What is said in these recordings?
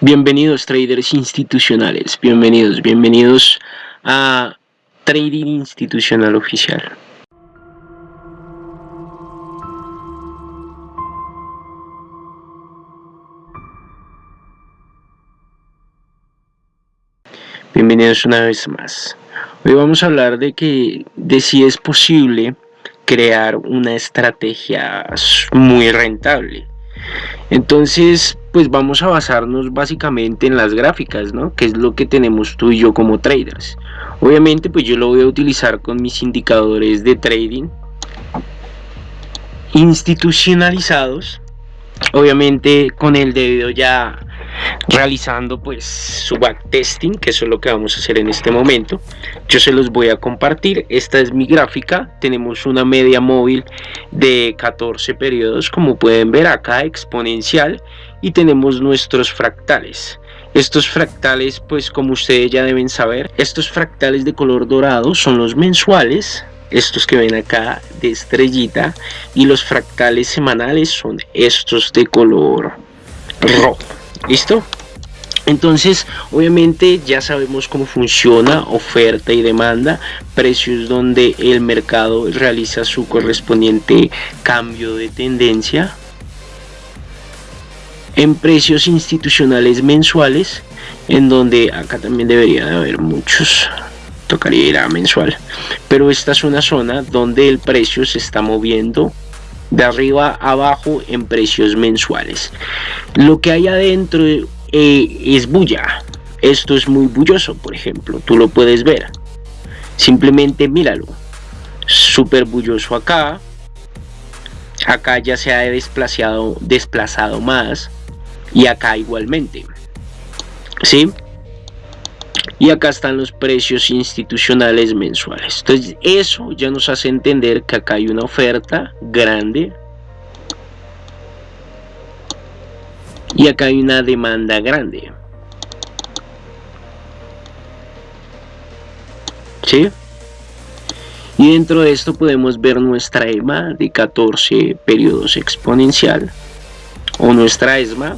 Bienvenidos traders institucionales, bienvenidos, bienvenidos a Trading Institucional Oficial. Bienvenidos una vez más. Hoy vamos a hablar de que de si es posible crear una estrategia muy rentable. Entonces, pues vamos a basarnos básicamente en las gráficas, ¿no? Que es lo que tenemos tú y yo como traders. Obviamente, pues yo lo voy a utilizar con mis indicadores de trading institucionalizados. Obviamente con el debido ya realizando pues su backtesting que eso es lo que vamos a hacer en este momento. Yo se los voy a compartir. Esta es mi gráfica. Tenemos una media móvil de 14 periodos como pueden ver acá exponencial. Y tenemos nuestros fractales. Estos fractales pues como ustedes ya deben saber estos fractales de color dorado son los mensuales. Estos que ven acá de estrellita. Y los fractales semanales son estos de color rojo ¿Listo? Entonces, obviamente ya sabemos cómo funciona oferta y demanda, precios donde el mercado realiza su correspondiente cambio de tendencia. En precios institucionales mensuales, en donde acá también debería de haber muchos, tocaría mensual. Pero esta es una zona donde el precio se está moviendo de arriba a abajo en precios mensuales. Lo que hay adentro eh, es bulla. Esto es muy bulloso, por ejemplo. Tú lo puedes ver. Simplemente míralo. Súper bulloso acá. Acá ya se ha desplazado, desplazado más. Y acá igualmente. ¿Sí? Y acá están los precios institucionales mensuales entonces eso ya nos hace entender que acá hay una oferta grande y acá hay una demanda grande ¿sí? y dentro de esto podemos ver nuestra EMA de 14 periodos exponencial o nuestra ESMA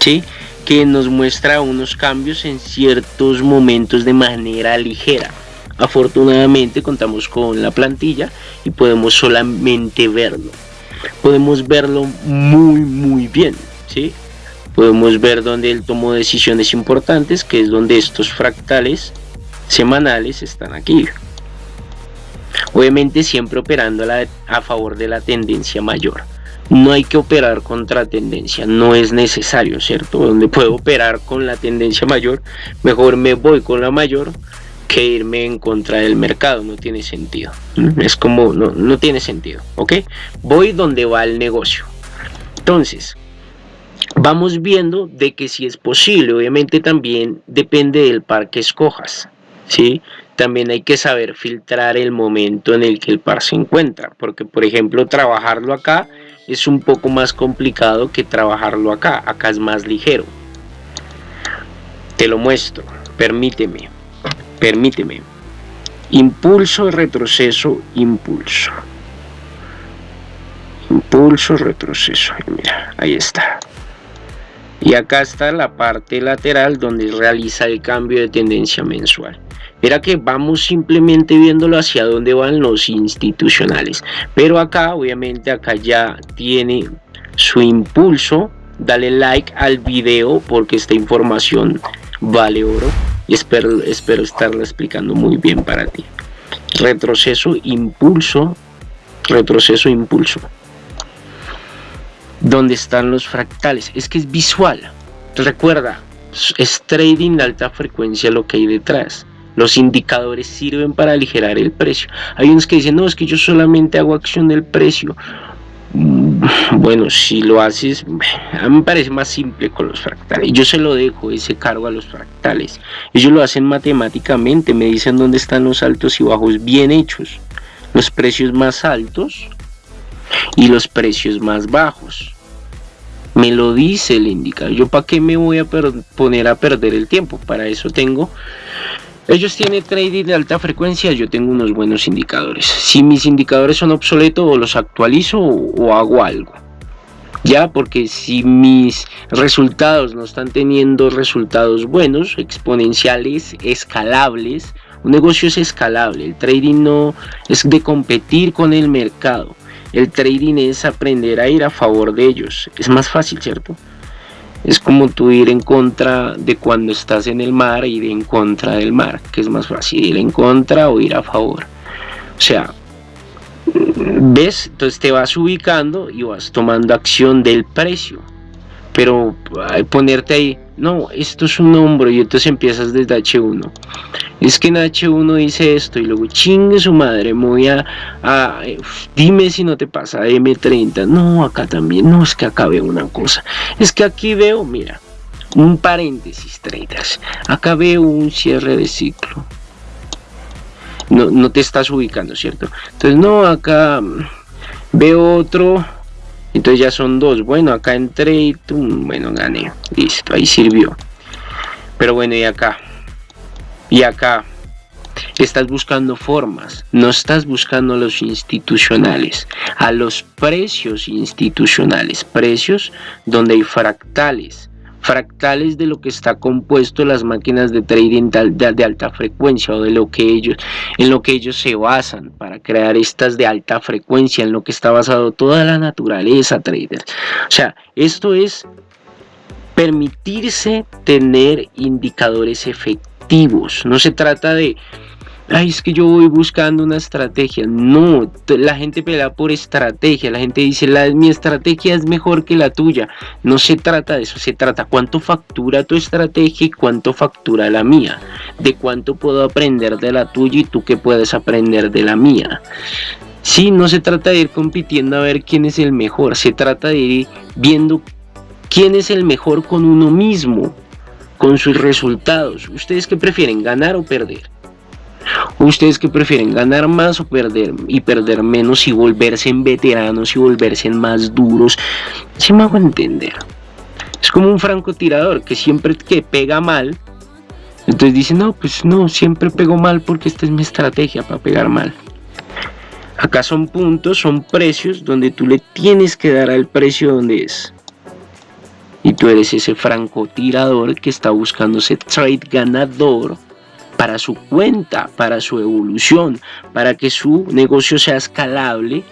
¿sí? Que nos muestra unos cambios en ciertos momentos de manera ligera. Afortunadamente contamos con la plantilla y podemos solamente verlo. Podemos verlo muy muy bien, ¿sí? Podemos ver donde él tomó decisiones importantes, que es donde estos fractales semanales están aquí. Obviamente siempre operando a favor de la tendencia mayor no hay que operar contra tendencia, no es necesario, ¿cierto? Donde puedo operar con la tendencia mayor, mejor me voy con la mayor que irme en contra del mercado, no tiene sentido. Es como, no, no tiene sentido, ¿ok? Voy donde va el negocio. Entonces, vamos viendo de que si es posible, obviamente también depende del par que escojas, ¿sí? También hay que saber filtrar el momento en el que el par se encuentra, porque por ejemplo trabajarlo acá es un poco más complicado que trabajarlo acá, acá es más ligero. Te lo muestro, permíteme, permíteme. Impulso, retroceso, impulso. Impulso, retroceso, mira, ahí está. Y acá está la parte lateral donde realiza el cambio de tendencia mensual. Era que vamos simplemente viéndolo hacia dónde van los institucionales. Pero acá, obviamente, acá ya tiene su impulso. Dale like al video porque esta información vale oro. Y espero, espero estarla explicando muy bien para ti. Retroceso, impulso, retroceso, impulso. ¿Dónde están los fractales? Es que es visual. Recuerda, es trading de alta frecuencia lo que hay detrás. Los indicadores sirven para aligerar el precio. Hay unos que dicen, no, es que yo solamente hago acción del precio. Mm, bueno, si lo haces, a mí me parece más simple con los fractales. Yo se lo dejo ese cargo a los fractales. Ellos lo hacen matemáticamente, me dicen dónde están los altos y bajos bien hechos. Los precios más altos y los precios más bajos. Me lo dice el indicador. Yo para qué me voy a poner a perder el tiempo. Para eso tengo ellos tienen trading de alta frecuencia, yo tengo unos buenos indicadores. Si mis indicadores son obsoletos, los actualizo o, hago algo. ya porque si mis resultados no están teniendo resultados buenos exponenciales escalables un negocio es escalable el trading no es de competir con el mercado el trading es aprender a ir a favor de ellos es más fácil cierto es como tú ir en contra de cuando estás en el mar ir en contra del mar que es más fácil ir en contra o ir a favor. O sea ves entonces te vas ubicando y vas tomando acción del precio pero ponerte ahí no esto es un hombro y entonces empiezas desde H1 es que en H1 dice esto y luego chingue su madre voy a, dime si no te pasa M30 no acá también no es que acá veo una cosa. Es que aquí veo mira un paréntesis traders acá veo un cierre de ciclo. No, no te estás ubicando, ¿cierto? Entonces, no, acá veo otro, entonces ya son dos. Bueno, acá entré y bueno, gané, listo, ahí sirvió. Pero bueno, y acá, y acá, estás buscando formas, no estás buscando a los institucionales, a los precios institucionales, precios donde hay fractales, fractales de lo que está compuesto las máquinas de trading de, alta frecuencia o de lo que ellos en lo que ellos se basan para crear estas de alta frecuencia en lo que está basado toda la naturaleza traders o sea esto es permitirse tener indicadores efectivos. No se trata de ay, es que yo voy buscando una estrategia. No, la gente pelea por estrategia. La gente dice, la, mi estrategia es mejor que la tuya. No se trata de eso, se trata cuánto factura tu estrategia y cuánto factura la mía. De cuánto puedo aprender de la tuya y tú qué puedes aprender de la mía. Sí, no se trata de ir compitiendo a ver quién es el mejor. Se trata de ir viendo quién es el mejor con uno mismo, con sus resultados. ¿Ustedes qué prefieren, ganar o perder? ¿Ustedes que prefieren ganar más o perder y perder menos y volverse en veteranos y volverse en más duros? Si me hago entender. Es como un francotirador que siempre que pega mal, entonces dice, no, pues no, siempre pego mal porque esta es mi estrategia para pegar mal. Acá son puntos, son precios donde tú le tienes que dar al precio donde es. Y tú eres ese francotirador que está buscando ese trade ganador para su cuenta, para su evolución, para que su negocio sea escalable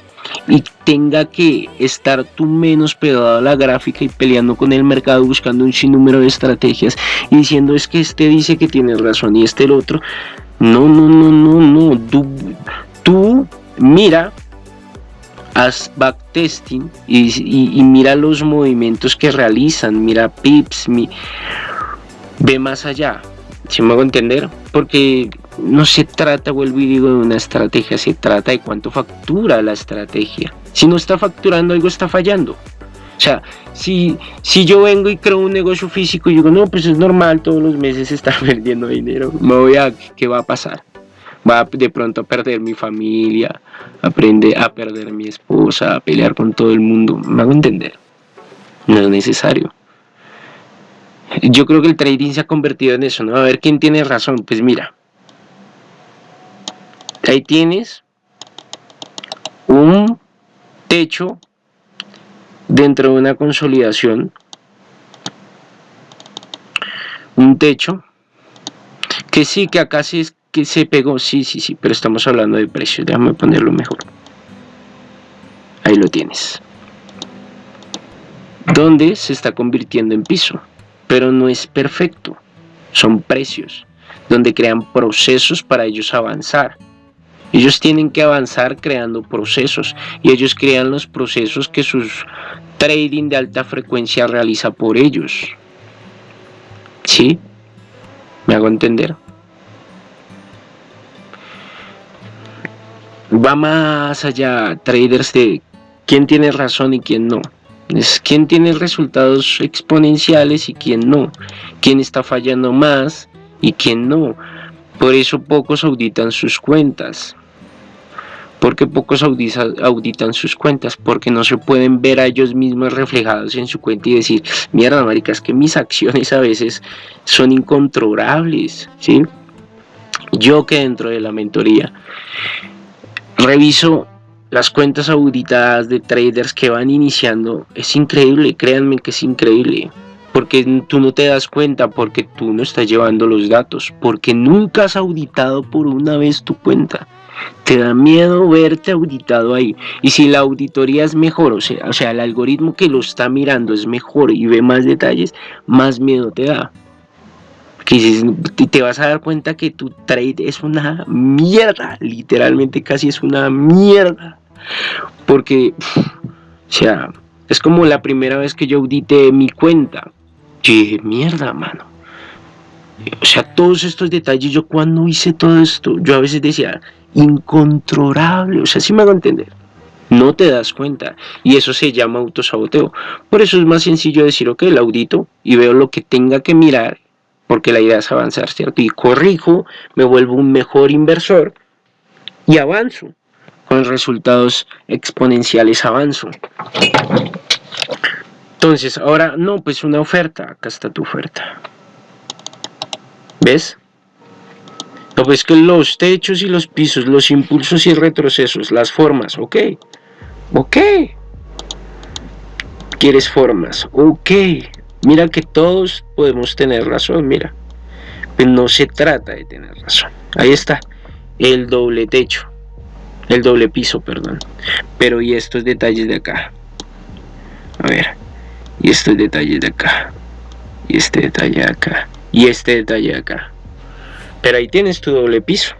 y tenga que estar tú menos pegado a la gráfica y peleando con el mercado buscando un sinnúmero de estrategias y diciendo es que este dice que tiene razón y este el otro. No, no, no, no, no. Tú, tú mira, haz backtesting y, mira los movimientos que realizan, mira pips, ve más allá. Si me hago entender, porque no se trata, vuelvo y digo, de una estrategia, se trata de cuánto factura la estrategia. Si no está facturando, algo está fallando. O sea, si, si yo vengo y creo un negocio físico y digo, no, pues es normal, todos los meses estar perdiendo dinero, me voy a, ¿qué va a pasar? Va de pronto a perder mi familia, aprende a perder mi esposa, a pelear con todo el mundo. Me hago entender. No es necesario yo creo que el trading se ha convertido en eso, ¿no? A ver quién tiene razón. Pues mira, ahí tienes un techo dentro de una consolidación, un techo que sí, que acá sí es que se pegó, sí, sí, sí, pero estamos hablando de precios, déjame ponerlo mejor. Ahí lo tienes. ¿Dónde se está convirtiendo en piso? Pero no es perfecto. Son precios, donde crean procesos para ellos avanzar. Ellos tienen que avanzar creando procesos y ellos crean los procesos que sus trading de alta frecuencia realiza por ellos. ¿Sí? ¿Me hago entender? Va más allá, traders, de quién tiene razón y quién no. Es quién tiene resultados exponenciales y quién no. Quién está fallando más y quién no. Por eso pocos auditan sus cuentas. porque pocos auditan sus cuentas? Porque no se pueden ver a ellos mismos reflejados en su cuenta y decir, mierda, marica, es que mis acciones a veces son incontrolables, ¿sí? Yo que dentro de la mentoría reviso las cuentas auditadas de traders que van iniciando es increíble, créanme que es increíble. Porque tú no te das cuenta, porque tú no estás llevando los datos, porque nunca has auditado por una vez tu cuenta. Te da miedo verte auditado ahí. Y si la auditoría es mejor, o sea, o sea, el algoritmo que lo está mirando es mejor y ve más detalles, más miedo te da. Que te vas a dar cuenta que tu trade es una mierda, literalmente casi es una mierda. Porque, o sea, es como la primera vez que yo audité mi cuenta. Yo dije, mierda, mano. O sea, todos estos detalles, yo cuando hice todo esto, yo a veces decía, incontrolable, o sea, si me hago entender. No te das cuenta y eso se llama autosaboteo. Por eso es más sencillo decir, ok, el audito y veo lo que tenga que mirar porque la idea es avanzar, ¿cierto? Y corrijo, me vuelvo un mejor inversor y avanzo. Con resultados exponenciales avanzo. Entonces, ahora, no, pues una oferta. Acá está tu oferta. ¿Ves? No, pues que los techos y los pisos, los impulsos y retrocesos, las formas, ok. Ok. ¿Quieres formas? Ok. Mira que todos podemos tener razón, mira. Pero no se trata de tener razón. Ahí está, el doble techo. El doble piso, perdón. Pero y estos detalles de acá. A ver. Y estos detalles de acá. Y este detalle de acá. Y este detalle de acá. Pero ahí tienes tu doble piso.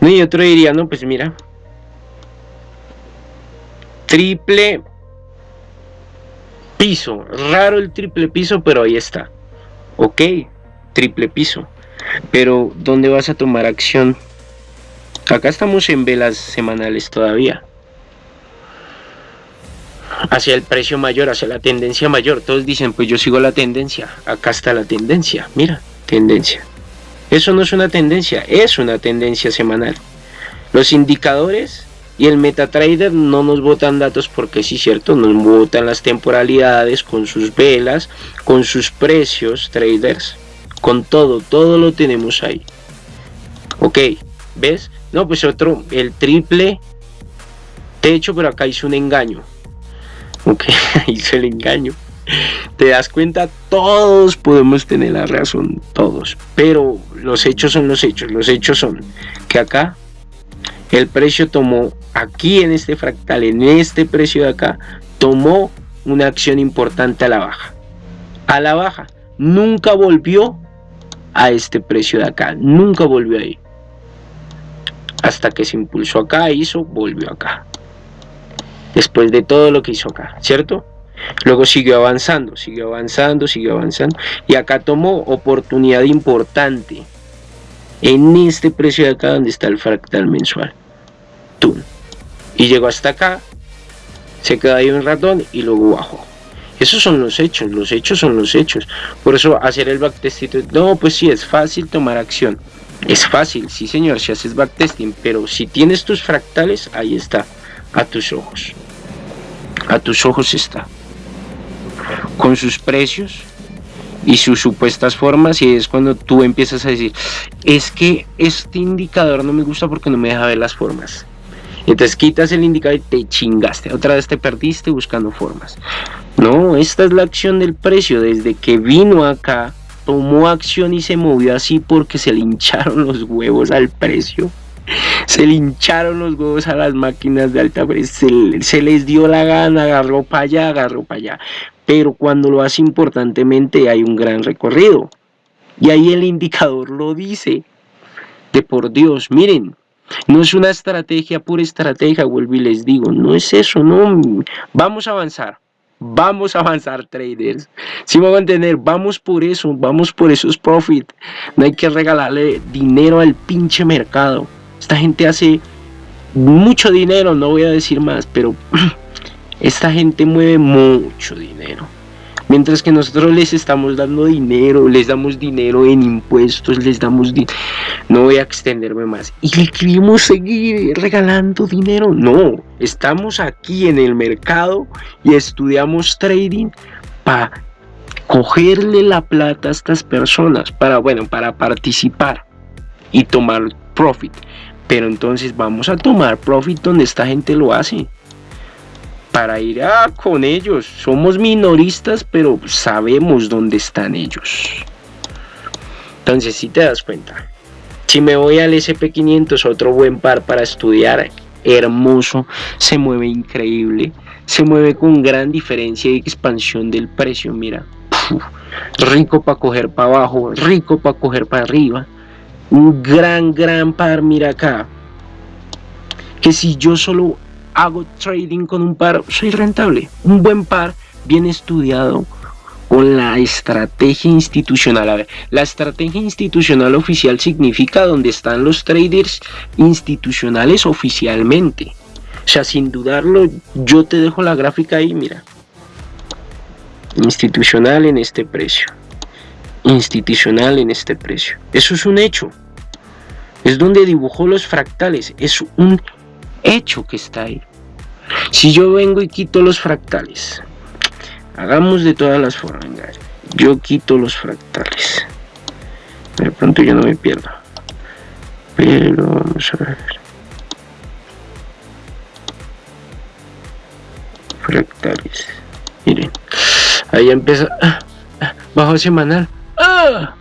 No, y otro diría, no, pues mira. Triple piso. Raro el triple piso, pero ahí está. Ok, triple piso. Pero, ¿dónde vas a tomar acción? Acá estamos en velas semanales todavía. Hacia el precio mayor, hacia la tendencia mayor. Todos dicen, pues yo sigo la tendencia. Acá está la tendencia. Mira, tendencia. Eso no es una tendencia, es una tendencia semanal. Los indicadores y el MetaTrader no nos botan datos porque sí, cierto, nos botan las temporalidades con sus velas, con sus precios, traders, con todo, todo lo tenemos ahí. Ok, ¿ves? No, pues otro, el triple techo, pero acá hizo un engaño. Ok, hizo el engaño. Te das cuenta, todos podemos tener la razón, todos. Pero los hechos son los hechos. Los hechos son que acá el precio tomó aquí en este fractal, en este precio de acá, tomó una acción importante a la baja. A la baja. Nunca volvió a este precio de acá. Nunca volvió ahí. Hasta que se impulsó acá, hizo, volvió acá. Después de todo lo que hizo acá, ¿cierto? Luego siguió avanzando, siguió avanzando, siguió avanzando. Y acá tomó oportunidad importante. En este precio de acá donde está el fractal mensual. Y llegó hasta acá, se quedó ahí un ratón y luego bajó. Esos son los hechos, los hechos son los hechos. Por eso hacer el backtesting, no, pues sí, es fácil tomar acción. Es fácil, sí señor, si haces backtesting, pero si tienes tus fractales, ahí está, a tus ojos. A tus ojos está. Con sus precios y sus supuestas formas y es cuando tú empiezas a decir, es que este indicador no me gusta porque no me deja ver las formas. Entonces quitas el indicador y te chingaste. Otra vez te perdiste buscando formas. No, esta es la acción del precio. Desde que vino acá, tomó acción y se movió así porque se le hincharon los huevos al precio. Se le hincharon los huevos a las máquinas de alta presión. Se, les dio la gana, agarró para allá, agarró para allá. Pero cuando lo hace importantemente hay un gran recorrido. Y ahí el indicador lo dice. De por Dios, miren, no es una estrategia, pura estrategia, vuelvo y les digo, no es eso, no, vamos a avanzar, vamos a avanzar traders, si me van a entender, vamos por eso, vamos por esos profit, no hay que regalarle dinero al pinche mercado, esta gente hace mucho dinero, no voy a decir más, pero esta gente mueve mucho dinero, Mientras que nosotros les estamos dando dinero, les damos dinero en impuestos, les damos dinero. No voy a extenderme más. ¿Y le queremos seguir regalando dinero? No, estamos aquí en el mercado y estudiamos trading para cogerle la plata a estas personas, para, bueno, para participar y tomar profit. Pero entonces vamos a tomar profit donde esta gente lo hace. Para ir a con ellos. Somos minoristas, pero sabemos dónde están ellos. Entonces, si te das cuenta, si me voy al SP500, otro buen par para estudiar, hermoso, se mueve increíble, se mueve con gran diferencia y expansión del precio, mira, rico para coger para abajo, rico para coger para arriba, un gran, gran par, mira acá, que si yo solo hago trading con un par, soy rentable, un buen par, bien estudiado, con la estrategia institucional. A ver, la estrategia institucional oficial significa donde están los traders institucionales oficialmente. O sea, sin dudarlo, yo te dejo la gráfica ahí, mira. Institucional en este precio. Institucional en este precio. Eso es un hecho. Es donde dibujó los fractales. Es un hecho que está ahí. Si yo vengo y quito los fractales, hagamos de todas las formas. Yo quito los fractales. De pronto yo no me pierdo. Pero vamos a ver. Fractales. Miren. Ahí empieza. Bajo semanal. ¡Ah!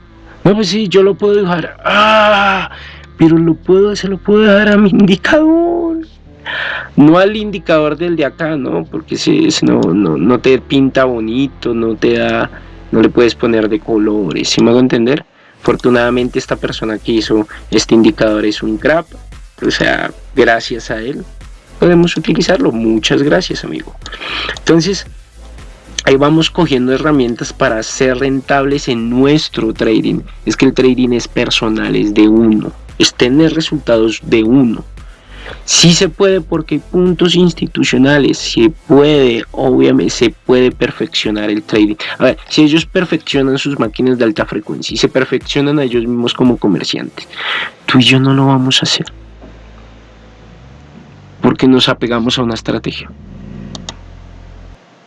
No, pues sí, yo lo puedo dejar. ¡Ah! Pero lo puedo, se lo puedo dejar a mi indicador no al indicador del de acá, ¿no? Porque si, no, no, te pinta bonito, no te da, no le puedes poner de colores, si me hago entender? Afortunadamente esta persona que hizo este indicador es un crap, o sea, gracias a él podemos utilizarlo, muchas gracias amigo. Entonces, ahí vamos cogiendo herramientas para ser rentables en nuestro trading. Es que el trading es personal, es de uno, es tener resultados de uno. Sí se puede porque hay puntos institucionales, se puede, obviamente se puede perfeccionar el trading. A ver, si ellos perfeccionan sus máquinas de alta frecuencia y se perfeccionan a ellos mismos como comerciantes, tú y yo no lo vamos a hacer. Porque nos apegamos a una estrategia.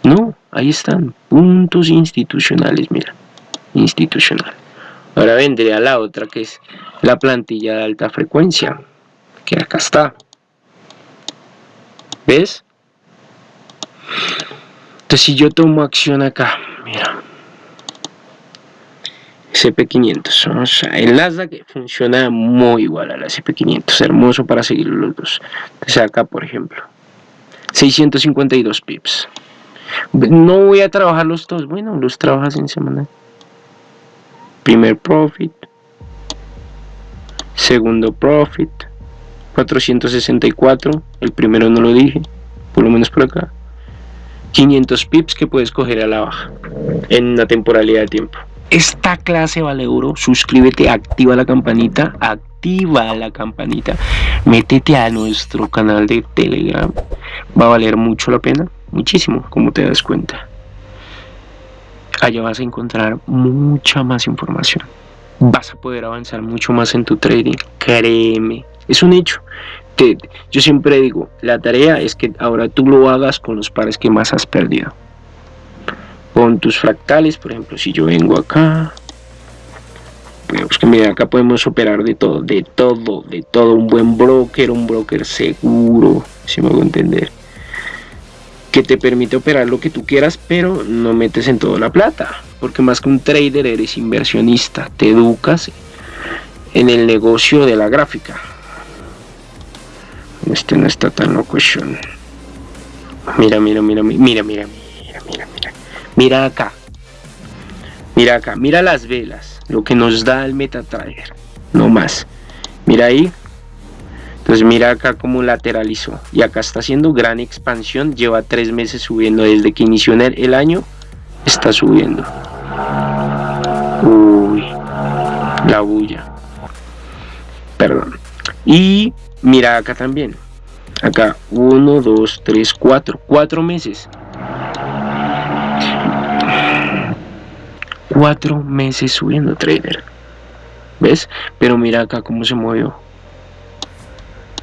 No, ahí están, puntos institucionales, mira, institucional. Ahora vendría la otra que es la plantilla de alta frecuencia, que acá está. ¿Ves? Entonces si yo tomo acción acá, mira. SP500, o sea, el Nasdaq funciona muy igual a la SP500, hermoso para seguir los dos. Entonces acá, por ejemplo, 652 pips. No voy a trabajar los dos, bueno, los trabajas en semana. Primer profit, segundo profit, 464, el primero no lo dije, por lo menos por acá. 500 pips que puedes coger a la baja en la temporalidad de tiempo. Esta clase vale oro, suscríbete, activa la campanita, activa la campanita, métete a nuestro canal de Telegram, va a valer mucho la pena, muchísimo, como te das cuenta. Allá vas a encontrar mucha más información, vas a poder avanzar mucho más en tu trading, créeme, es un hecho. yo siempre digo, la tarea es que ahora tú lo hagas con los pares que más has perdido. Con tus fractales, por ejemplo, si yo vengo acá, pues que mira, acá podemos operar de todo, de todo, de todo. Un buen broker, un broker seguro, si me hago entender. Que te permite operar lo que tú quieras, pero no metes en todo la plata. Porque más que un trader eres inversionista, te educas en el negocio de la gráfica. Este no está tan loco. Mira, mira, mira, mira, mira, mira, mira, mira. Mira acá. Mira acá, mira las velas. Lo que nos da el MetaTrader. No más. Mira ahí. Entonces mira acá cómo lateralizó. Y acá está haciendo gran expansión. Lleva tres meses subiendo. Desde que inició el año. Está subiendo. Uy. La bulla. Y Mira acá también. Acá, 1, 2, 3, 4. 4 meses. 4 meses subiendo trader. ¿Ves? Pero mira acá cómo se movió.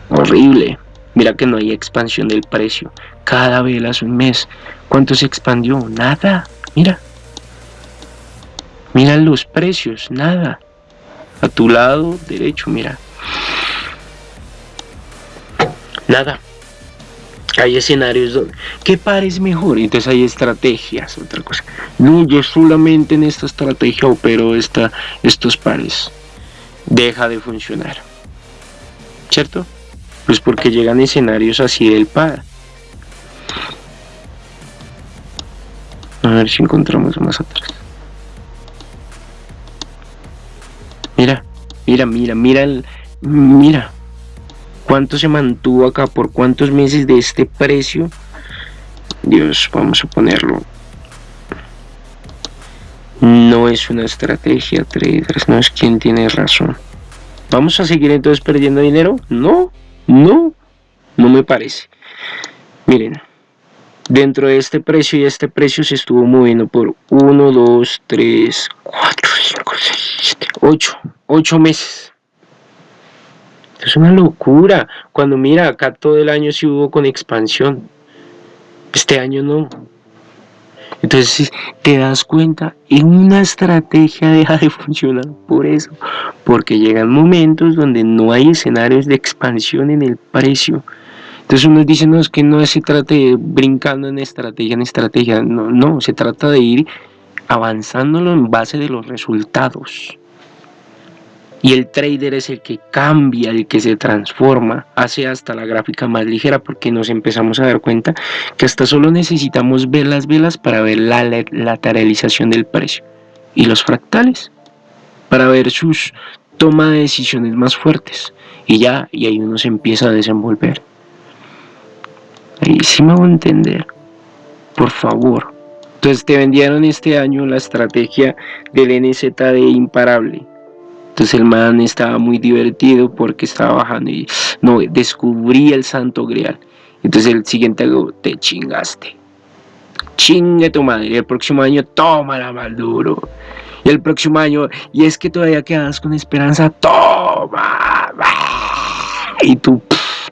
Horrible. Mira que no hay expansión del precio. Cada vela es un mes. ¿Cuánto se expandió? Nada. Mira. Mira los precios. Nada. A tu lado derecho, mira. Nada. Hay escenarios donde, ¿qué par es mejor? Entonces hay estrategias, otra cosa. No, yo solamente en esta estrategia opero esta, estos pares. Deja de funcionar. ¿Cierto? Pues porque llegan escenarios así del par. A ver si encontramos más atrás. Mira, mira, mira, mira el, mira cuánto se mantuvo acá por cuántos meses de este precio. Dios, vamos a ponerlo. No es una estrategia, traders, no es quien tiene razón. ¿Vamos a seguir entonces perdiendo dinero? No, no, no me parece. Miren, dentro de este precio y este precio se estuvo moviendo por 1, 2, 3, 4, 5, 6, 7, 8, 8 meses. Es una locura. Cuando mira, acá todo el año sí hubo con expansión. Este año no. Entonces te das cuenta, en una estrategia deja de funcionar por eso. Porque llegan momentos donde no hay escenarios de expansión en el precio. Entonces uno dice, no, es que no se trata de brincando en estrategia, en estrategia. No, no, se trata de ir avanzándolo en base de los resultados. Y el trader es el que cambia, el que se transforma, hace hasta la gráfica más ligera porque nos empezamos a dar cuenta que hasta solo necesitamos ver las velas para ver la lateralización del precio y los fractales para ver sus toma de decisiones más fuertes y ya, y ahí uno se empieza a desenvolver. Ahí sí me hago entender, por favor. Entonces te vendieron este año la estrategia del NZD imparable entonces el man estaba muy divertido porque estaba bajando y no, descubrí el santo grial. Entonces el siguiente año te chingaste. Chingue tu madre. El próximo año, tómala mal duro. Y el próximo año, y es que todavía quedas con esperanza, toma. Y tú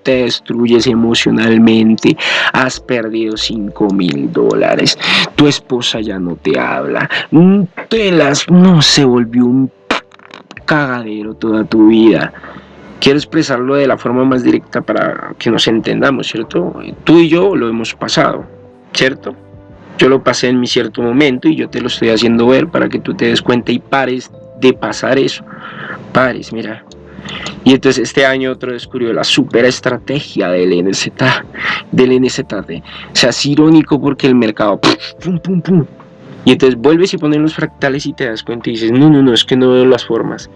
te destruyes emocionalmente. Has perdido 5 mil dólares. Tu esposa ya no te habla. Te las, no se volvió un cagadero toda tu vida. Quiero expresarlo de la forma más directa para que nos entendamos, ¿cierto? Tú y yo lo hemos pasado, ¿cierto? Yo lo pasé en mi cierto momento y yo te lo estoy haciendo ver para que tú te des cuenta y pares de pasar eso. Pares, mira. Y entonces este año otro descubrió la super estrategia del NZ, del NZT. O sea, es irónico porque el mercado, pum, pum, pum, y entonces vuelves y pones los fractales y te das cuenta y dices, no, no, no, es que no veo las formas.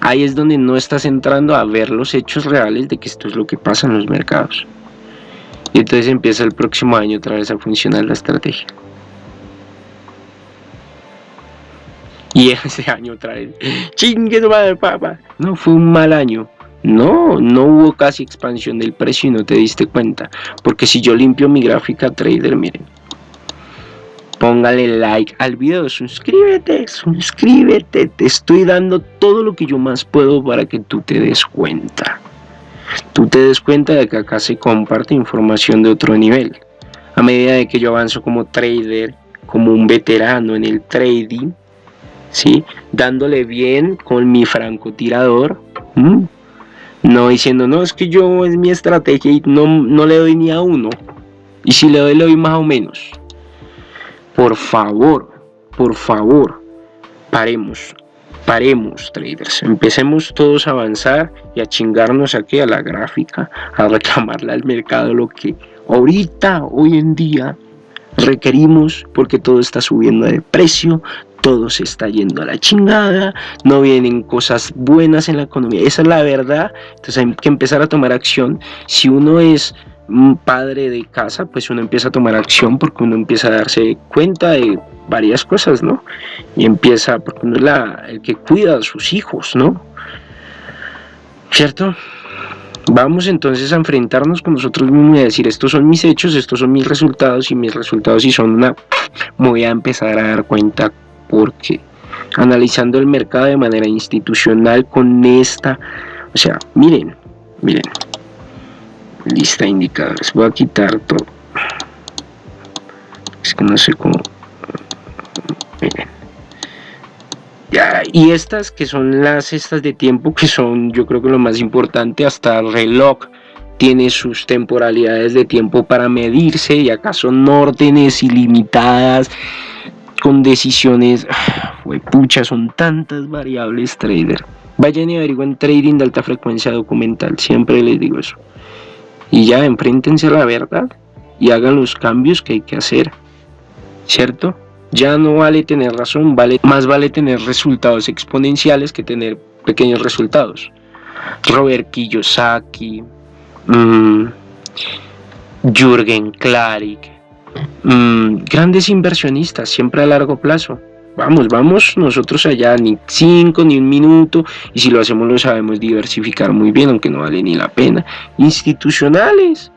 Ahí es donde no estás entrando a ver los hechos reales de que esto es lo que pasa en los mercados. Y entonces empieza el próximo año otra vez a funcionar la estrategia. Y ese año otra vez, chingue madre, papá. No, fue un mal año. No, no hubo casi expansión del precio y no te diste cuenta. Porque si yo limpio mi gráfica trader, miren, póngale like al video, suscríbete, suscríbete, te estoy dando todo lo que yo más puedo para que tú te des cuenta. Tú te des cuenta de que acá se comparte información de otro nivel. A medida de que yo avanzo como trader, como un veterano en el trading, ¿sí? dándole bien con mi francotirador, no diciendo, no, es que yo es mi estrategia y no, no le doy ni a uno. Y si le doy, le doy más o menos. Por favor, por favor, paremos, paremos traders, empecemos todos a avanzar y a chingarnos aquí a la gráfica, a reclamarle al mercado lo que ahorita, hoy en día, requerimos porque todo está subiendo de precio, todo se está yendo a la chingada, no vienen cosas buenas en la economía, esa es la verdad, entonces hay que empezar a tomar acción, si uno es un padre de casa, pues uno empieza a tomar acción porque uno empieza a darse cuenta de varias cosas, ¿no? Y empieza, porque uno es la, el que cuida a sus hijos, ¿no? ¿Cierto? Vamos entonces a enfrentarnos con nosotros mismos y a decir, estos son mis hechos, estos son mis resultados y mis resultados si son una... Me voy a empezar a dar cuenta porque analizando el mercado de manera institucional con esta... O sea, miren, miren, lista de indicadores voy a quitar todo es que no sé cómo ya, y estas que son las estas de tiempo que son yo creo que lo más importante hasta el reloj tiene sus temporalidades de tiempo para medirse y acá son órdenes ilimitadas con decisiones, pucha, son tantas variables trader. Vayan y averigüen trading de alta frecuencia documental, siempre les digo eso. Y ya enfréntense a la verdad y hagan los cambios que hay que hacer, ¿cierto? Ya no vale tener razón, vale, más vale tener resultados exponenciales que tener pequeños resultados. Robert Kiyosaki, mmm, Jürgen Klarik, mmm, grandes inversionistas, siempre a largo plazo. Vamos, vamos nosotros allá, ni cinco, ni un minuto, y si lo hacemos lo sabemos diversificar muy bien, aunque no vale ni la pena. Institucionales,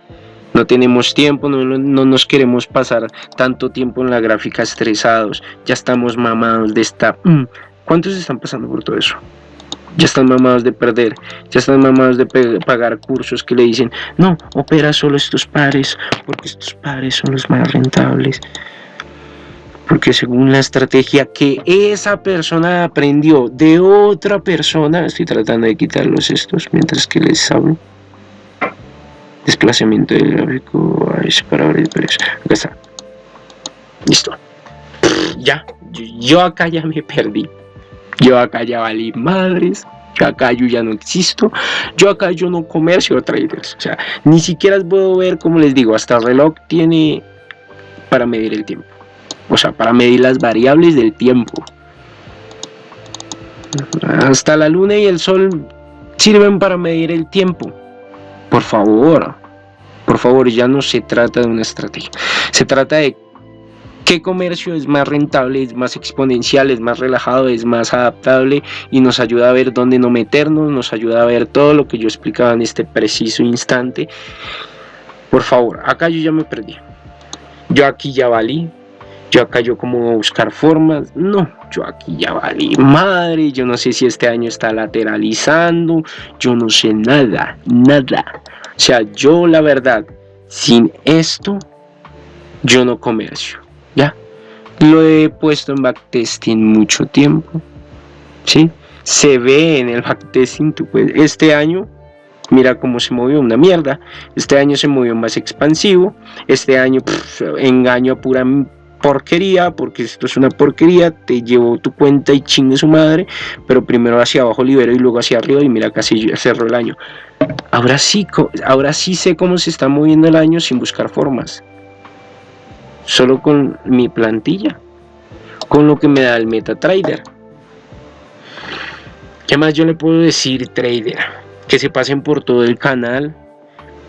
no tenemos tiempo, no, nos queremos pasar tanto tiempo en la gráfica estresados, ya estamos mamados de esta... Mm, ¿Cuántos están pasando por todo eso? Ya están mamados de perder, ya están mamados de pagar cursos que le dicen, no, opera solo estos pares, porque estos pares son los más rentables. Porque según la estrategia que esa persona aprendió de otra persona, estoy tratando de quitarlos estos mientras que les hablo. Desplazamiento del gráfico de precios acá está. Listo. Ya. Yo, acá ya me perdí. Yo acá ya valí madres. Yo acá yo ya no existo. Yo acá yo no comercio traders. O sea ni siquiera puedo ver como les digo hasta el reloj tiene para medir el tiempo o sea para medir las variables del tiempo hasta la luna y el sol sirven para medir el tiempo por favor, por favor, ya no se trata de una estrategia. Se trata de qué comercio es más rentable, es más exponencial, es más relajado, es más adaptable y nos ayuda a ver dónde no meternos, nos ayuda a ver todo lo que yo explicaba en este preciso instante. Por favor, acá yo ya me perdí. Yo aquí ya valí. Yo acá yo como buscar formas. No, yo aquí ya valí madre. Yo no sé si este año está lateralizando. Yo no sé nada, nada. O sea, yo la verdad, sin esto, yo no comercio, ¿ya? Lo he puesto en backtesting mucho tiempo, ¿sí? Se ve en el backtesting, tú puedes, este año, mira cómo se movió una mierda, este año se movió más expansivo, este año engaño a pura porquería, porque esto es una porquería, te llevo tu cuenta y chingue su madre, pero primero hacia abajo libero y luego hacia arriba y mira casi cerró el año. Ahora sí, ahora sí sé cómo se está moviendo el año sin buscar formas. Solo con mi plantilla. Con lo que me da el MetaTrader. ¿Qué más yo le puedo decir, trader? Que se pasen por todo el canal.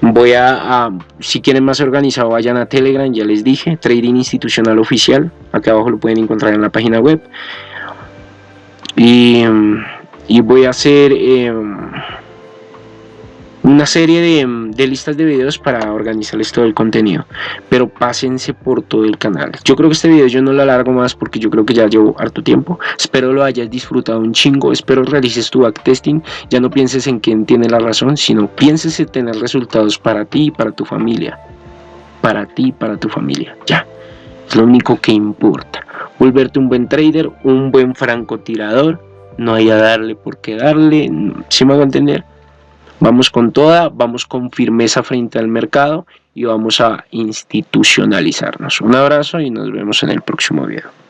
Voy a, si quieren más organizado, vayan a Telegram, ya les dije, Trading Institucional Oficial. Acá abajo lo pueden encontrar en la página web. Y, y voy a hacer... Em, una serie de, listas de videos para organizarles todo el contenido. Pero pásense por todo el canal. Yo creo que este video yo no lo alargo más porque yo creo que ya llevo harto tiempo. Espero lo hayas disfrutado un chingo. Espero realices tu backtesting ya no pienses en quién tiene la razón sino pienses en tener resultados para ti y para tu familia. Para ti y para tu familia. Ya. Es lo único que importa. Volverte un buen trader un buen francotirador. No hay a darle por qué darle. Si me hago entender Vamos con toda, vamos con firmeza frente al mercado y vamos a institucionalizarnos. Un abrazo y nos vemos en el próximo video.